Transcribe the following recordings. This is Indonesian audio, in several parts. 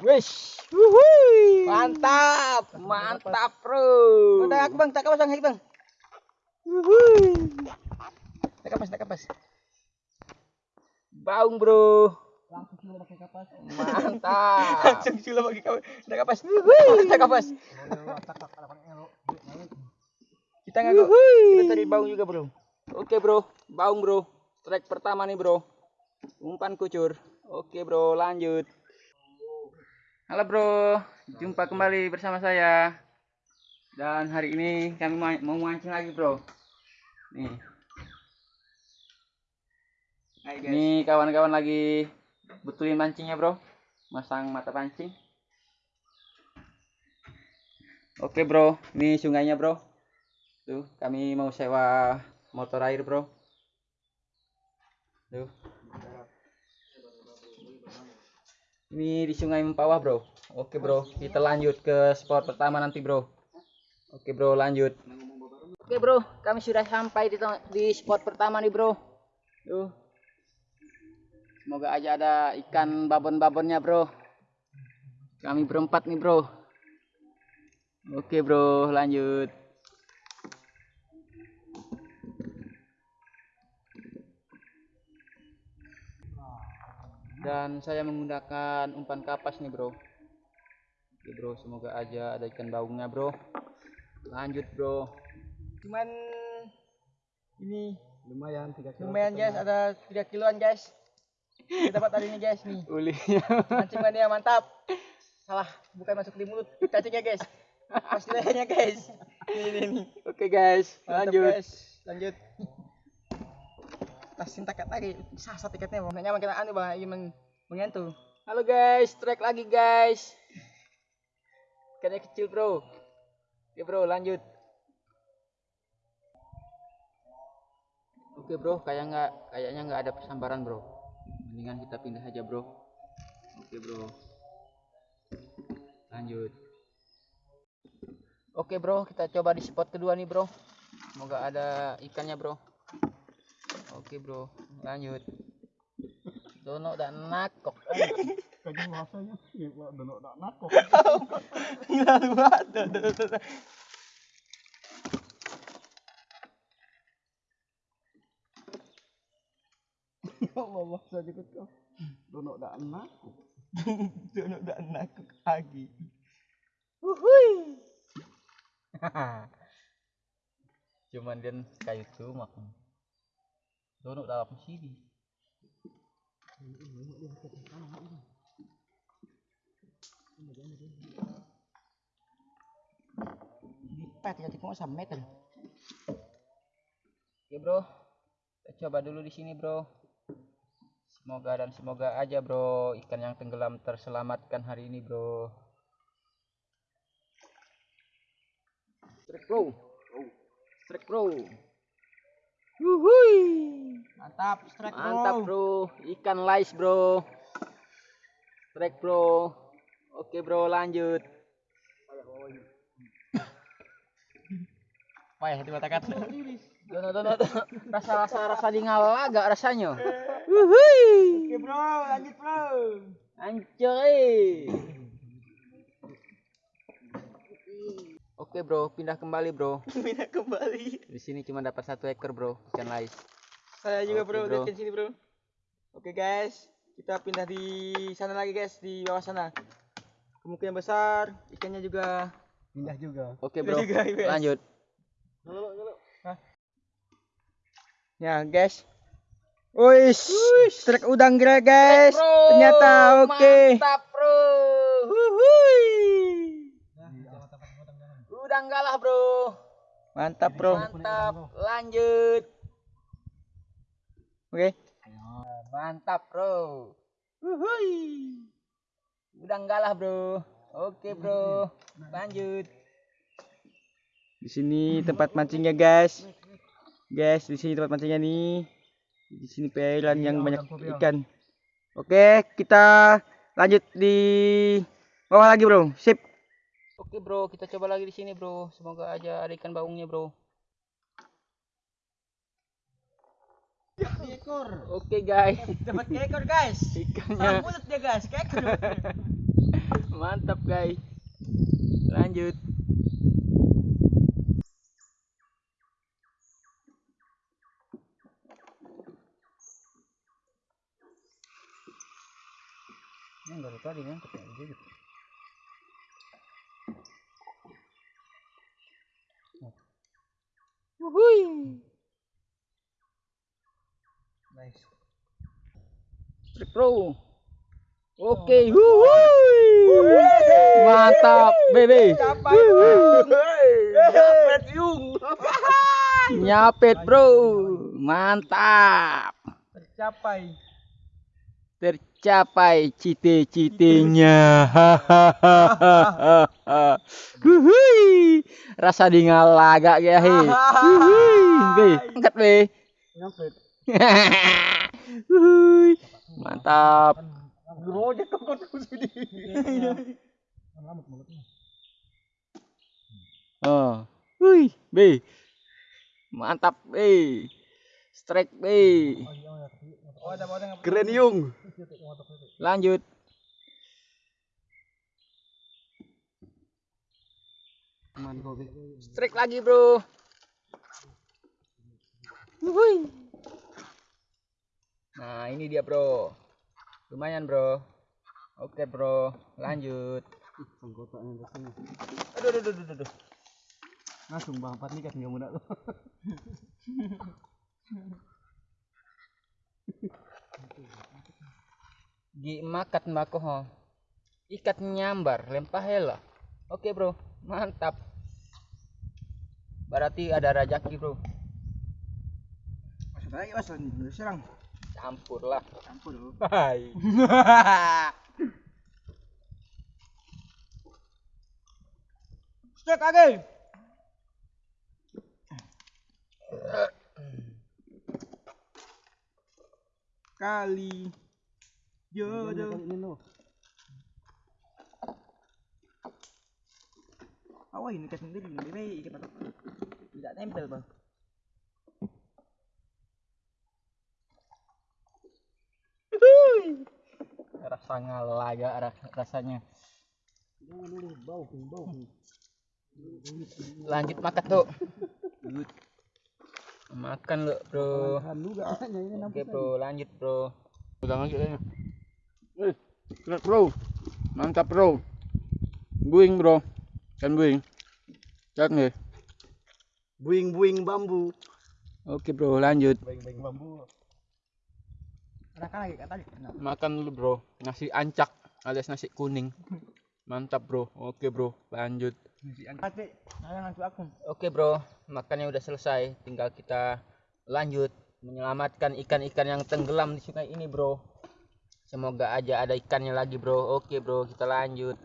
Wuhui. Mantap, mantap, Bro. Udah aku bang, tak kapas bang, bang. Wuhui. Tak kapas, tak kapas. Baung, Bro. Langsung sila pakai kapas. Mantap. Langsung sila pakai kapas. Tak kapas. Wuhui. Tak kapas. Kita ngaku. Kita cari baung juga bro. Oke, Bro. Baung, Bro. Strike pertama nih, Bro. Umpan kucur. Oke, Bro, lanjut. Halo, Bro. Jumpa kembali bersama saya. Dan hari ini kami ma- mau mancing lagi, Bro. Nih. Hai guys. Ini kawan-kawan lagi betulin mancingnya, Bro. Masang mata pancing. Oke, Bro. Ini sungainya, Bro. Tuh, kami mau sewa motor air, Bro. Tuh. Ini di Sungai Mempawah, Bro. Oke, Bro. Kita lanjut ke spot pertama nanti, Bro. Oke, Bro, lanjut. Oke, Bro. Kami sudah sampai di, di spot pertama nih, Bro. Tuh. Semoga aja ada ikan babon-babonnya, Bro. Kami berempat nih, Bro. Oke, Bro, lanjut. Dan saya menggunakan umpan kapas nih, Bro. Oke, Bro, semoga aja ada ikan baungnya, Bro. Lanjut, Bro. Cuman ini lumayan tiga kilo lumayan guys, ada 3 kiloan guys. Kita dapat hari ini guys nih. Ulinya. Mancing mania mantap. Salah, bukan masuk di mulut. Cacingnya guys. Pas lehernya guys. Ini ini ini. Oke, guys. Mantap, Lanjut. Guys. Lanjut. Tasin takat lagi. Sasa tiketnya bang. Nyaman kita anu bang. Ingin meng mengentu. Halo guys, strike lagi guys. Ikannya kecil bro. Oke bro, lanjut. Oke bro, kayak nggak kayaknya nggak ada persambaran bro. Mendingan kita pindah aja bro. Oke bro. Lanjut. Oke bro, kita coba di spot kedua nih bro. Semoga ada ikannya bro. Oke bro, lanjut. Dono dan nakok. kaji bahasanya ya pak donok nak nakok Gila lu banget. Duh, duh, duh, duh. ya Allah bahasa juga kau donok nak nakok Dono dan nakuk lagi. Cuman dia kayu cuma kan. Donok dalam sini. Lipat ya cuma sama meter. Oke bro, kita coba dulu di sini bro. Semoga dan semoga aja bro ikan yang tenggelam terselamatkan hari ini bro. Strike bro, strike bro, Wuhui. Mantap, strike bro. mantap bro, ikan lais bro. Strike bro, oke bro lanjut. Payah di mata kat. Dono dono dono, rasa rasa rasa di ngalaga rasanya. Oke bro, lanjut bro. Ancoy. Oke bro, pindah kembali bro. Pindah kembali. Di sini cuma dapat satu ekor bro, ikan lais. Saya juga Oke, bro, bro. ke sini bro. Oke guys, kita pindah di sana lagi guys, di bawah sana. Kemungkinan besar ikannya juga. pindah juga Oke bro, juga, guys. lanjut. Ya guys. Wis, strike udang kira guys. Bro, Ternyata oke. Mantap bro. Wuhui. Udah enggak lah bro. Mantap bro. Mantap, lanjut. Oke. Mantap bro. Wuhui. Udah enggak lah bro. Oke bro, lanjut. Di sini tempat mancingnya guys. Guys, di sini tempat mancingnya nih. Di sini perairan yang banyak ikan. Oke, kita lanjut di bawah lagi bro. Sip. Oke bro, kita coba lagi di sini bro. Semoga aja ada ikan baungnya bro. ekor. Oke guys, Dapat ekor guys. ikannya mulut dia guys, ekor. mantap guys. Lanjut. Yang baru tadi kan ketemu gitu. Wuhui. Nice. Trik Pro. Oke, wuhui. Mantap, Bebe. Capai dong. Dapat yung. Nyapet, Bro. Mantap. Tercapai. Tercapai cite-citenya. Wuhui. Rasa di ngalaga ya, he. Wuhui. Be, angkat, Be. Nyampe. Wuhui. Mantap. Gerojek kok sini. Oh. Wih, B. Mantap, B. Strike B. Oh, Keren yung. Lanjut. Strike lagi, Bro. Wuhui. Nah, ini dia, Bro. Lumayan, Bro. Oke, Bro. Lanjut. Aduh, aduh, aduh, aduh, aduh. Langsung bang empat nih kan nggak mudah tuh. Gi makat mbako ho. Ikat nyambar, lempah hela. Oke, Bro. Mantap. Berarti ada rajaki, Bro. Masuk lagi mas, serang. Campur lah. Campur. Hai. Stek lagi. Kali jodoh. Ini lo. Awas ini ikat sendiri, lebih baik ikat patok. Tidak tempel bang. Rasa ngalaga ra- rasanya. Bau bau. Lanjut makan tuh. Makan lo, Bro. Ini Oke. Bro. Lanjut, Bro. Udah. Keren, Bro. Mantap, Bro. Buing, Bro. Kan buing. Cak nih. Buing-buing bambu. Oke, Bro. Lanjut. Buing-buing bambu. Ada kan lagi kata tadi. Nah, Makan dulu, Bro. Nasi ancak alias nasi kuning. Mantap, Bro. Oke, Bro. Lanjut. Oke bro, makannya udah selesai. Tinggal kita lanjut menyelamatkan ikan-ikan yang tenggelam di sungai ini bro. Semoga aja ada ikannya lagi bro. Oke bro, kita lanjut.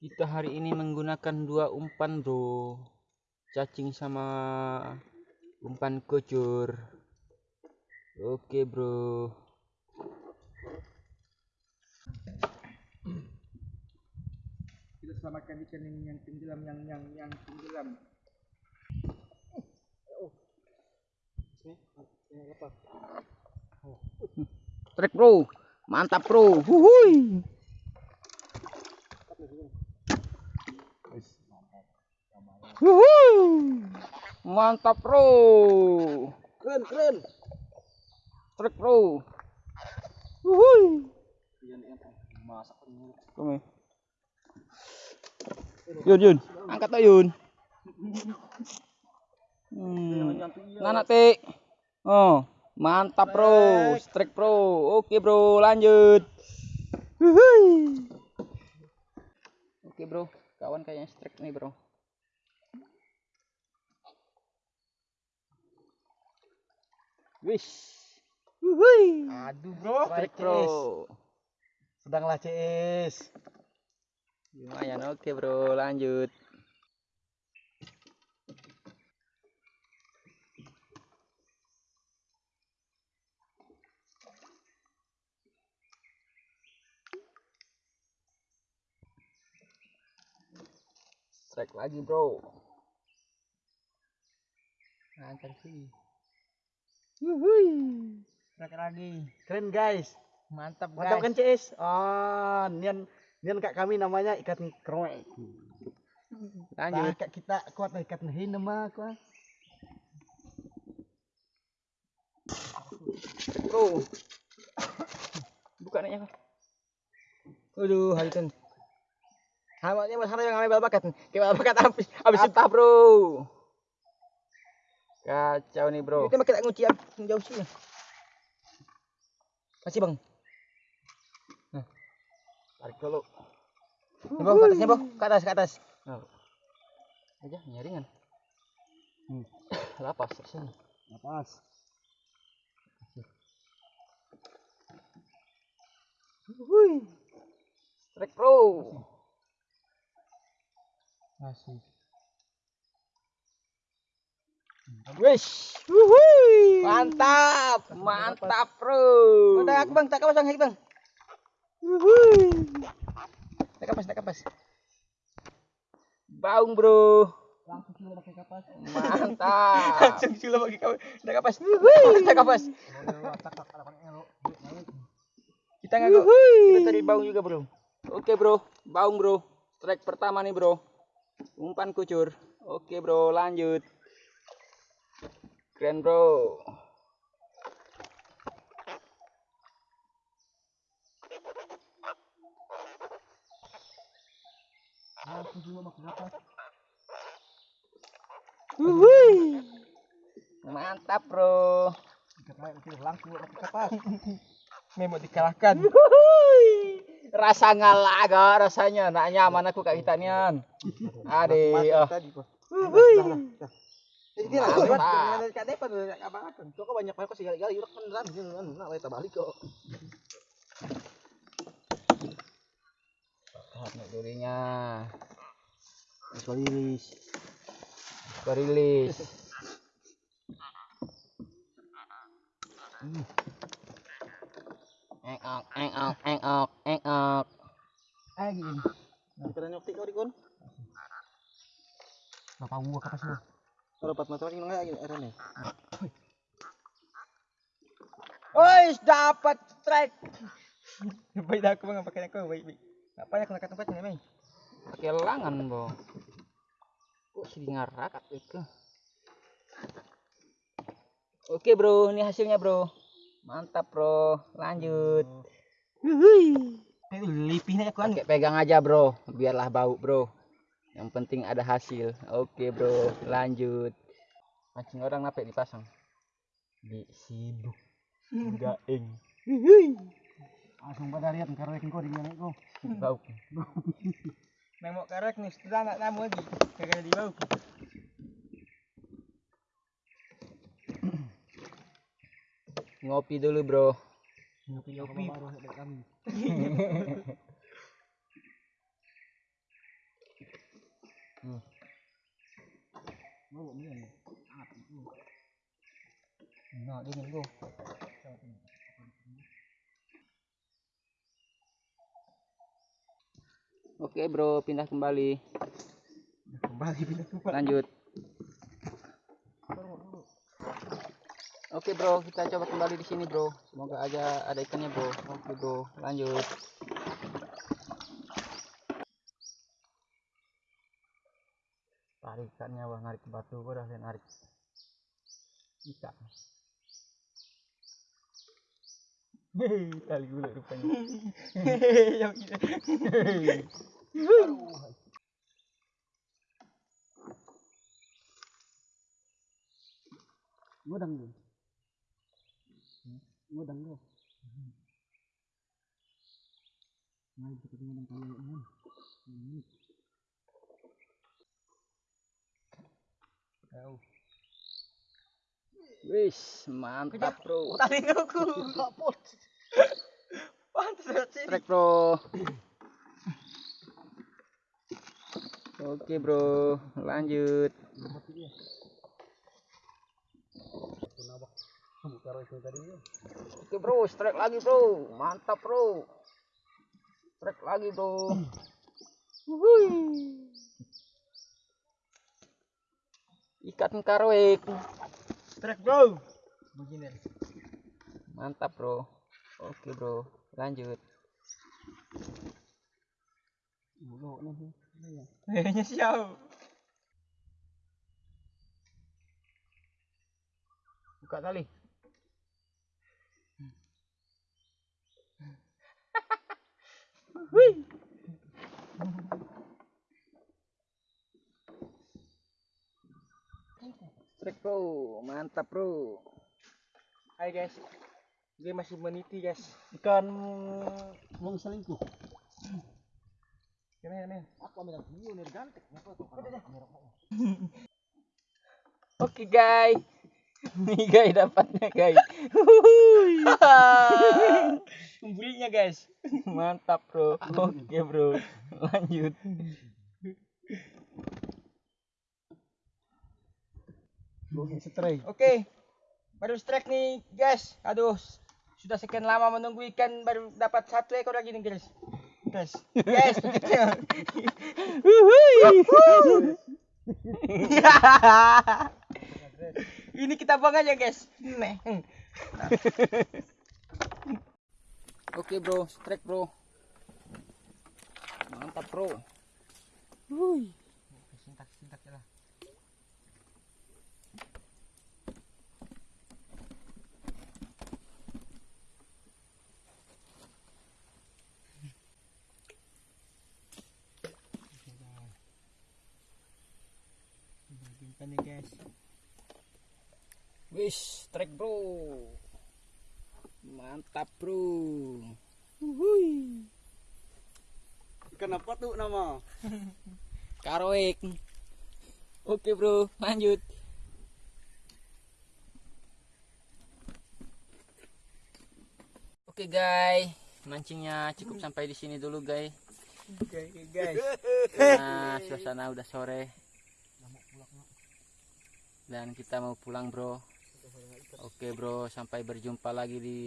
Kita hari ini menggunakan dua umpan bro. Cacing sama umpan kucur. Oke bro. Kita selamatkan ikan ini yang tenggelam, yang yang yang tenggelam. Trek bro, mantap bro. Huhui. Huhui. Mantap bro. Keren keren. Trek bro. Masak Kome. Yun yun, angkat aja yun. Hmm. Nana te. Oh, mantap bro, strike bro. Oke bro, lanjut. Huhui. Oke bro, kawan kayaknya strike nih bro. Wish. Wuhui. Aduh bro, Strike bro. Sedanglah CS. Lumayan oke bro, lanjut. Strike lagi bro. Kencang sih. Strike lagi. Keren guys. Mantap guys. Mantap kan CS? Ah, nian nian kak kami namanya ikan kroek. Lanjut. Nah, kak kita kuat ikan hin nama aku. ah. Bro. Buka nih apa? Aduh, hari kan. Hamatnya mas yang ngambil bakat. Kayak bakat habis habis Apa bro? Kacau nih bro. Kita nguci yang jauh sini. Masih bang. Tarik dulu. Nih, bang, ke atasnya bang, ke atas, ke atas. Aja nyaringan. Hmm. Lapas rasanya. Lepas. Strike bro. Masih. Wish. Wuhui. Mantap. Mantap bro. Udah aku bang, tak kapas bang, bang. Wuhui. Tak kapas, tak kapas. Baung bro. Langsung kita pakai kapas. Mantap. Langsung sudah bagi kapas, tak kapas. Wuhui. Tak kapas. Kita ngaku. Kita cari bau juga bro. Oke bro. Baung bro. Strike pertama nih bro. Umpan kucur. Oke bro lanjut. Keren bro. Wuhui. Mantap bro. Langsung kapas. Dikalahkan. Rasa ngalah agak rasanya. Nak nyaman aku kak hitanian. Ade. Oh. tadi kok. Wuhui. Jadi dia. Kok banyak banyak sih gali-gali beneran. Nah, kita balik kok. Durinya. Engok, engok, engok, engok. Ah gini. Nah, kita nyokti kau dikon. Apa gua kapas lu? Kalau dapat motor ini enggak gini erane. Woi, dapat strike. Baik dah aku bang, pakai aku baik baik. Apa yang kena tempat ini, Mei? Pakai langan, Bro. Kok sih ngarakat itu? Oke, Bro. Ini hasilnya, Bro. Mantap, Bro. Lanjut. Itu lipihnya aku kan. Pegang aja, Bro. Biarlah bau, Bro. Yang penting ada hasil. Oke, Bro. Lanjut. Mancing orang napek dipasang. Di sibuk. Gaeng. Langsung pada lihat karo kau di mana kau. Bau. Nang mau karek nih, sudah anak namu lagi. Kagak di bau. Ngopi dulu, Bro. Ngopi ngopi baru kami. Hmm. Bro. Oke, Bro. Pindah kembali. Kembali pindah tempat. Lanjut. Oke bro, kita coba kembali di sini bro. Semoga aja ada ikannya bro. Oke bro, lanjut. Tarikannya wah narik ke batu gua udah narik. Ikan. Hei, tali gula rupanya. Yang ini. Ngodang lu. Ngodang lu. Nah, kita ngodang kali ini. Wis, mantap bro. Tali aku. Kapot. Pantas sih. Trek bro. Oke bro, lanjut. Karo itu tadi ya. Oke bro, strike lagi bro. Mantap bro. Strike lagi bro. ikan karoik Strike bro. Begini. mantap bro oke bro lanjut Kayaknya siau. Buka tali. Wih. strike bro mantap bro Hai guys. Dia masih meniti guys. Ikan wong selingkuh. Gimana men? Aku ambil video nih gantek. Kenapa oke guys nih guys dapatnya guys Membulinya guys. mantap bro oke bro lanjut Setray. Oke. Baru strike nih guys. Aduh. Sudah sekian lama menunggu ikan baru dapat satu ekor lagi nih guys. Guys. Guys. Ini kita buang aja guys. Nih. oke bro strike bro mantap bro Sintak sintak lah. Nih guys. Wis, strike bro. Mantap bro. Kenapa tuh nama? Karoek. Oke bro, lanjut. Oke guys, mancingnya cukup sampai di sini dulu guys. Oke guys. Nah, suasana udah sore. Dan kita mau pulang bro. Oke bro, sampai berjumpa lagi di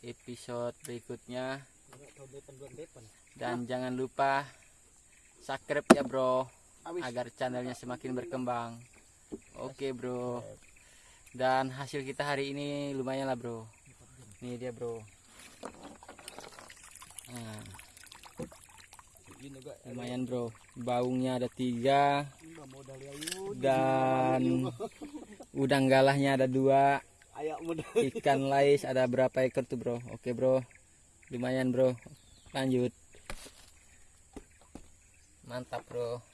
episode berikutnya. Dan jangan lupa subscribe ya bro, agar channelnya semakin berkembang. Oke bro. Dan hasil kita hari ini lumayan lah bro. Ini dia bro. Nah, lumayan bro. Baungnya ada tiga dan udang galahnya ada dua. Ikan lais ada berapa ekor tuh bro? Oke bro, lumayan bro. Lanjut. Mantap bro.